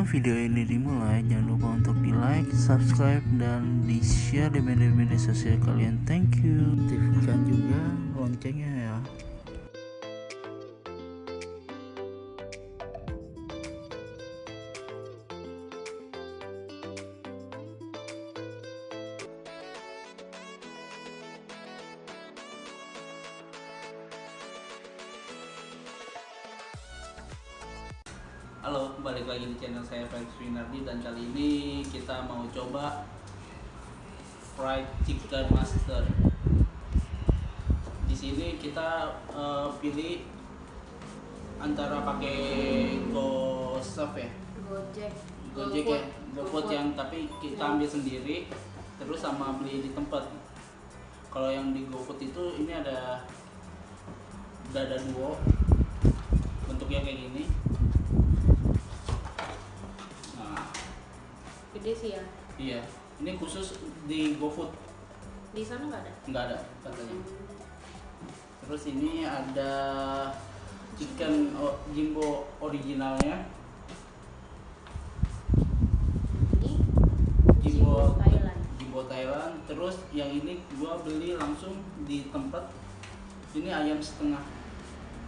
Sebelum video ini dimulai, jangan lupa untuk di like, subscribe, dan di share di media-media sosial kalian. Thank you. Aktifkan juga loncengnya ya. Fried chicken master. Di sini kita eh, pilih antara pakai GoServe ya, Gojek. Gojek ya, GoFood yang tapi kita ambil sendiri terus sama beli di tempat. Kalau yang di GoFood itu ini ada dada duo bentuknya kayak gini. Nah, Gede sih ya. Iya, ini khusus di GoFood Di sana nggak ada. nggak ada katanya. Terus ini ada chicken jimbo originalnya, Ini jimbo Jimbo Thailand. jimbo Thailand. Terus yang ini gua beli langsung di tempat. Ini ayam setengah,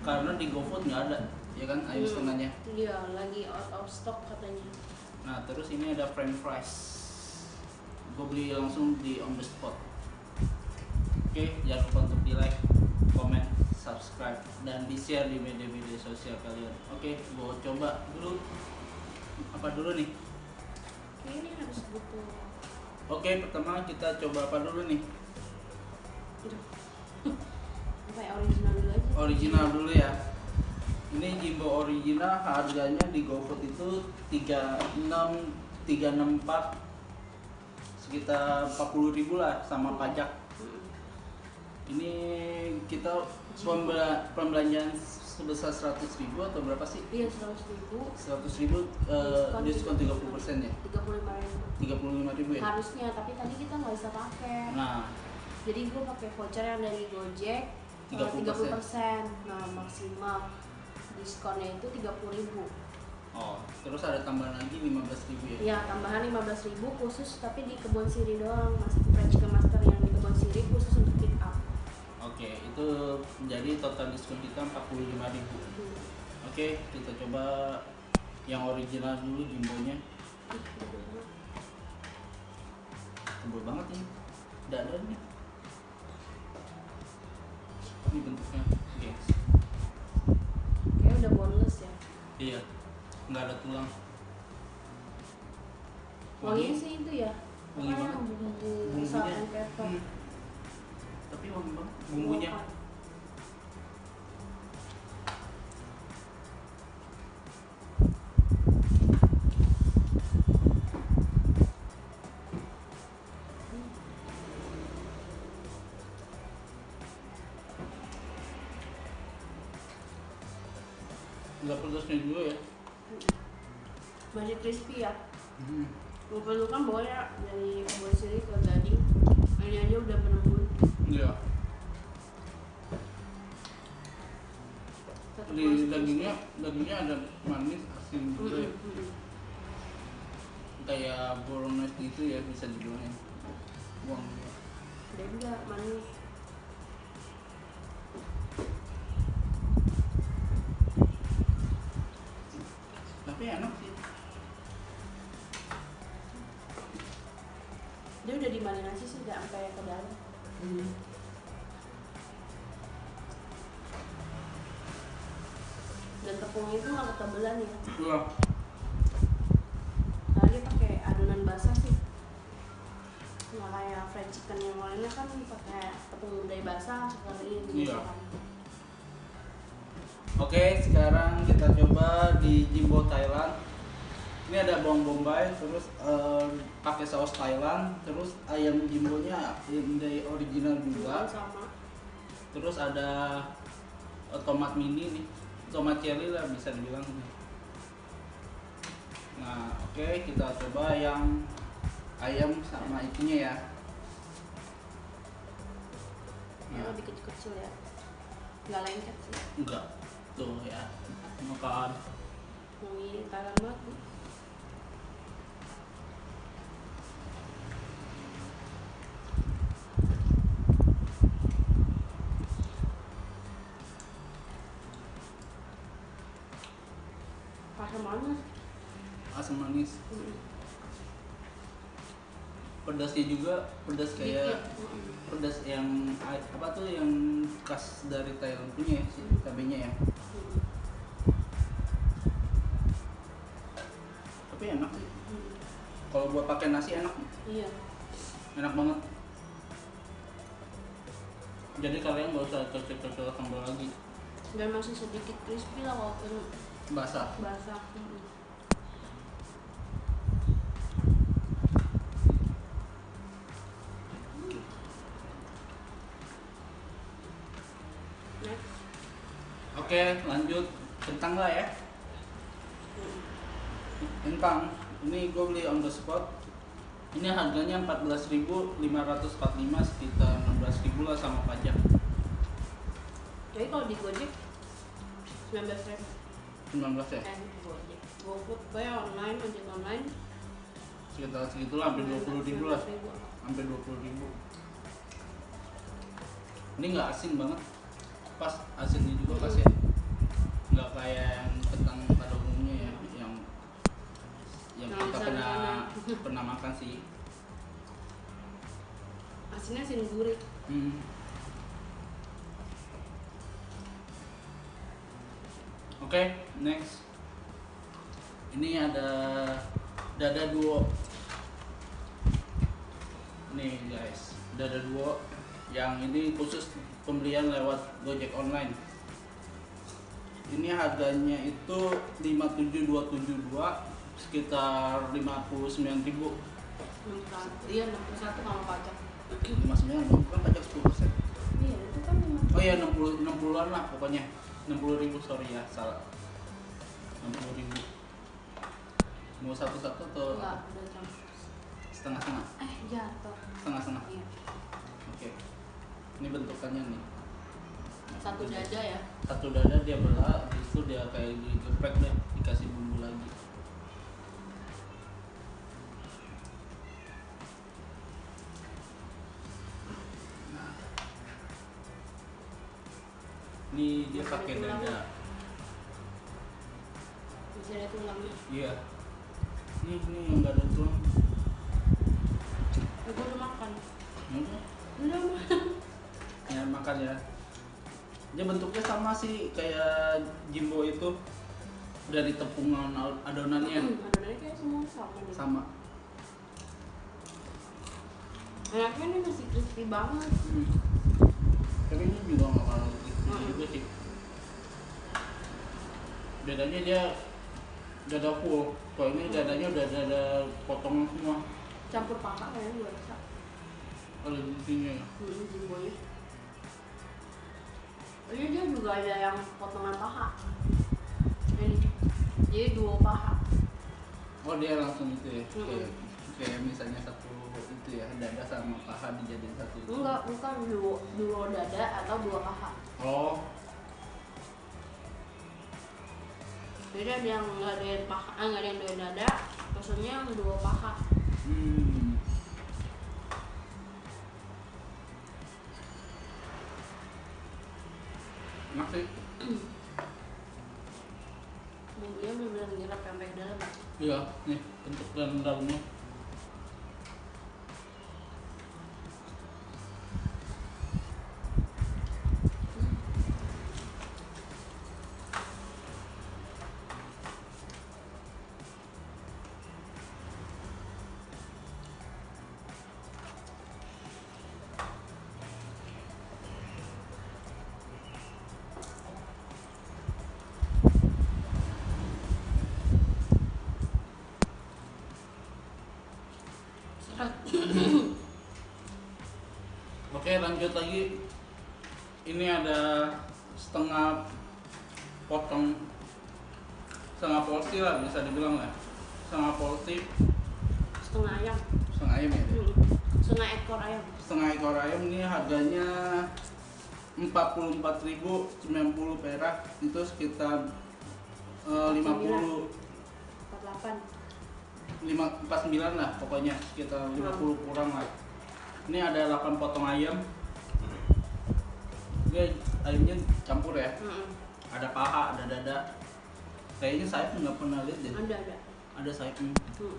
karena di GoFood nggak ada, ya kan ayam Hmm. setengahnya. Iya, lagi out of stock katanya. Nah, terus ini ada french fries. Gue beli langsung di on the spot. Oke, jangan lupa untuk di like, comment, subscribe, dan di share di media-media sosial kalian. Oke, gue coba dulu. Apa dulu nih? Ini harus butuh. Oke, pertama kita coba apa dulu nih? Apa ya original dulu aja? Original dulu ya. Ini Jimbo original harganya di GoFood itu 36 364 sekitar 40.000 lah sama pajak. Ini kita pembela- pembelanjaan sebesar 100 ribu atau berapa sih? Iya, seratus ribu. 100 ribu eh, diskon 30 persen ya? Tiga puluh lima ribu. 35 ribu ya? Harusnya, tapi tadi kita nggak bisa pakai. Nah, Jadi gue pakai voucher yang dari Gojek. 30%. Tiga puluh persen. Nah, maksimal diskonnya itu tiga puluh ribu. oh, terus ada tambahan lagi 15 ribu ya? Ya, tambahan 15.000 khusus tapi di Kebon Siri doang. Mas French Chicken Master yang di Kebon Siri khusus untuk pick up. Oke, itu jadi total diskon kita 45 ribu Hmm. Oke, kita coba yang original dulu jumbonya. Tebal banget ini Dadanya Ini bentuknya gengs Kayaknya udah boneless ya. Iya, nggak ada tulang Wanginya sih itu ya. Wangi banget. bumbu Bumbunya. Hmm. Tapi wangi banget bumbunya. Nggak pedasnya dulu ya Masih crispy ya. hmm. Gue perlu kan bawanya dari Kebon Siri ke Gading. Ini aja udah penembun. Iya di dagingnya dagingnya ada manis asin gitu ya kayak bolognese gitu ya bisa dibilang ya Wang. Dan enggak manis. Ketebelan ya. Wah, Karena dia pakai adonan basah sih. Nggak kayak fried chicken yang lainnya kan pakai tepung dari basah sekalian gitu Iya. kan. Oke, sekarang kita coba di Jimbo Thailand. Ini ada bawang bombay, terus eh, pakai saus Thailand, terus ayam jimbonya dari original juga. sama. Terus ada eh, tomat mini nih, tomat cherry lah bisa dibilang. Nah, oke kita coba yang ayam sama itunya ya. Ya, Nah, lebih kecil-kecil ya. Nggak lengket sih. enggak, tuh ya, makan. Wangi Thailand banget. Rasa manis. asam manis Mm-mm. pedasnya juga pedas kayak. Mm-mm. pedas yang apa tuh yang khas dari Thailand punya ya, si cabenya ya Mm-mm. tapi enak sih kalau buat pakai nasi enak Iya. enak banget jadi kalian gak usah cocok-cocok sambal lagi Dan masih sedikit crispy lah walaupun basah. Basah. Oke lanjut. Kentang lah ya. Kentang. Ini gue beli on the spot. Ini harganya 14.545 sekitar 16.000 lah sama pajak. Jadi kalau di Gojek 19 ribu 19 ya Gojek. GoFood gue online, ojek online. sekitar segitulah hampir 20 ribu lah 19.000. hampir 20 ribu ini nggak asin banget pas asinnya juga pas ya nggak kayak yang kentang pada umumnya ya yang yang Yang kita pernah pernah makan sih Asinnya asin gurih. Hmm. Oke, next. Ini ada dada duo. Nih guys, dada duo yang ini khusus pembelian lewat Gojek online. Ini harganya itu 57272 sekitar 59.000 61. Iya 61 kalau pajak. 59 bukan pajak 10%. Iya itu kan Oh iya 60 60-an lah pokoknya. 60 ribu sorry ya salah. 60 ribu. Mau satu-satu atau enggak udah campur. setengah-setengah? Eh jatuh. Setengah-setengah. Iya. Oke. Ini bentukannya nih. Satu dada ya. Satu dada dia belah, habis itu dia kayak digeprek deh, Ini dia pakai dada. Bisa ada tulangnya. Iya. Ini ini yang nggak ada tulang. Eh, gue udah makan. Udah makan. Ya makan ya. Dia bentuknya sama sih kayak Jimbo itu dari tepungan adonannya Adonannya kayak semua sama deh. sama. Enaknya ini masih crispy banget. Hmm. Tapi ini juga nggak kalah Hmm. juga sih. Bedanya dia dada full. Kalau ini dadanya udah dada potongan semua. Campur paha kayaknya gue rasa. Kalau di sini ya. Hmm. Ini dia juga ada yang potongan paha. Ini. Jadi dua paha. Oh dia langsung itu ya. Hmm. Kayak, kayak misalnya satu itu ya dada sama paha dijadiin satu. itu. Enggak, bukan dua, dua dada atau dua paha. Oh, Jadi ada yang nggak ada yang paha, ah, nggak ada yang dua dada, maksudnya yang dua paha. Hmm. Enak sih. Bumbunya benar-benar nyerap sampai ke dalam. Iya, nih bentuk dan dalamnya. Oke, lanjut lagi. Ini ada setengah potong setengah porsi lah bisa dibilang lah. Setengah porsi, Setengah ayam. setengah ayam ya. Hmm. Setengah ekor ayam. Setengah ekor ayam ini harganya 44.090 perak itu sekitar eh, 50 48. 5, 49 lah pokoknya sekitar 50 kurang lah ini ada 8 potong ayam. Ini ayamnya campur ya. Hmm. ada paha ada dada. Kayaknya sayap nggak pernah lihat deh. Ada ada. Ada sayapnya hmm.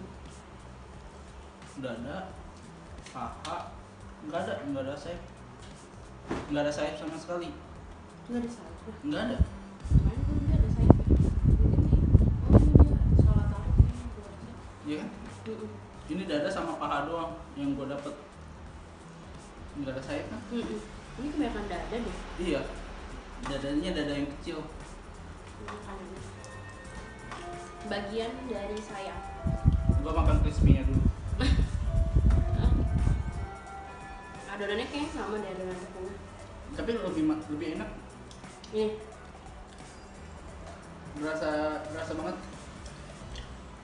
dada paha. Nggak ada nggak ada sayap nggak ada sayap sama sekali. Nggak ada sayap nggak ada. Kan oh iya kan? Ini dada sama paha doang yang gue dapet nggak ada sayap kan ini kebanyakan dada deh. Iya. Dadanya dada yang kecil. Bagian dari sayap gue makan crispy-nya dulu. Adonannya kayaknya sama deh adonan tepungnya tapi lebih lebih enak. Ini berasa berasa banget.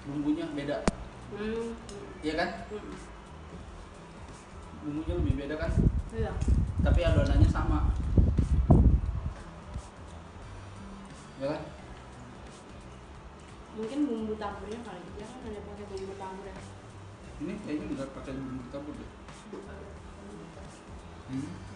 Bumbunya beda. Hmm. iya kan? Hmm. Bumbunya lebih beda kan? Iya. Tapi adonannya sama. Ya kan? Mungkin bumbu taburnya kali dia kan ada pakai bumbu tabur ya. Ini kayaknya nggak pakai bumbu tabur deh. Hmm.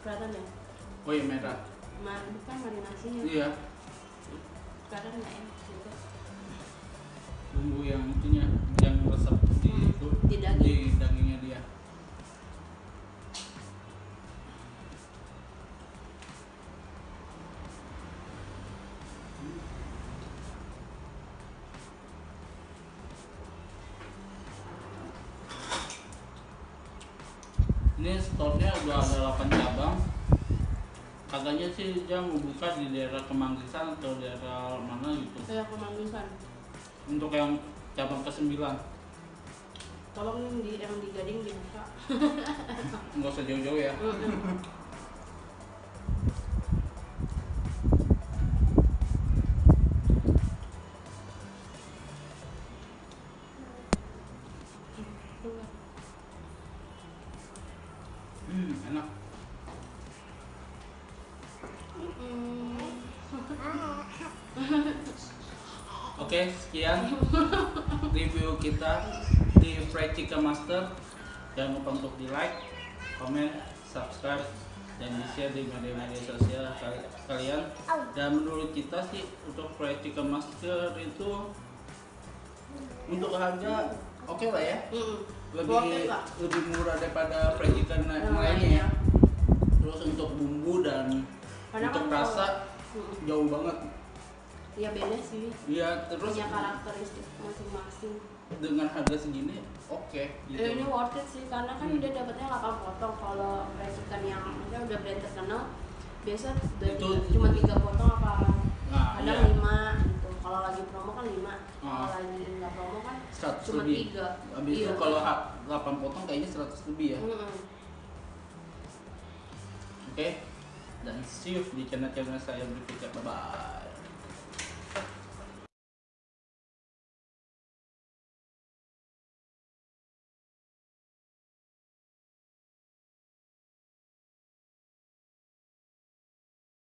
Kelihatan ya? Oh iya merah. Mar bukan marinasinya. Iya. Kelihatan nggak juga bumbu yang itunya yang resep di Hmm, itu di daging. di dagingnya dia ini store-nya udah ada 8 cabang. Katanya sih dia mau buka di daerah Kemanggisan atau daerah mana gitu. Kayak kemanggisan. Untuk yang cabang ke 9 tolong di yang di gading dibuka. Nggak usah jauh-jauh ya. Mm-mm. hmm, oke sekian review kita di Fried Chicken Master. Jangan lupa untuk di like comment subscribe dan di share di media-media sosial kal- kalian. Dan menurut kita sih untuk Fried Chicken Master itu untuk harga oke lah ya. Lebih lebih murah daripada fried chicken lainnya ya. Terus untuk bumbu dan untuk kan rasa jauh banget. Ya beda sih Iya, terus punya karakteristik masing-masing dengan harga segini oke gitu. Eh, ini worth it sih karena kan Hmm. dia dapatnya 8 potong kalau chicken yang maksudnya udah brand terkenal biasa Itu- cuma tiga potong apa Nah, kadang iya. lima gitu kalau lagi promo kan lima kalau Ah. lagi nggak promo kan 100 cuma lebih. tiga Habis itu Iya. kalau ha- 8 potong kayaknya 100 lebih ya. Mm-mm. Oke. Dan see you di channel-channel saya berikutnya. Bye bye.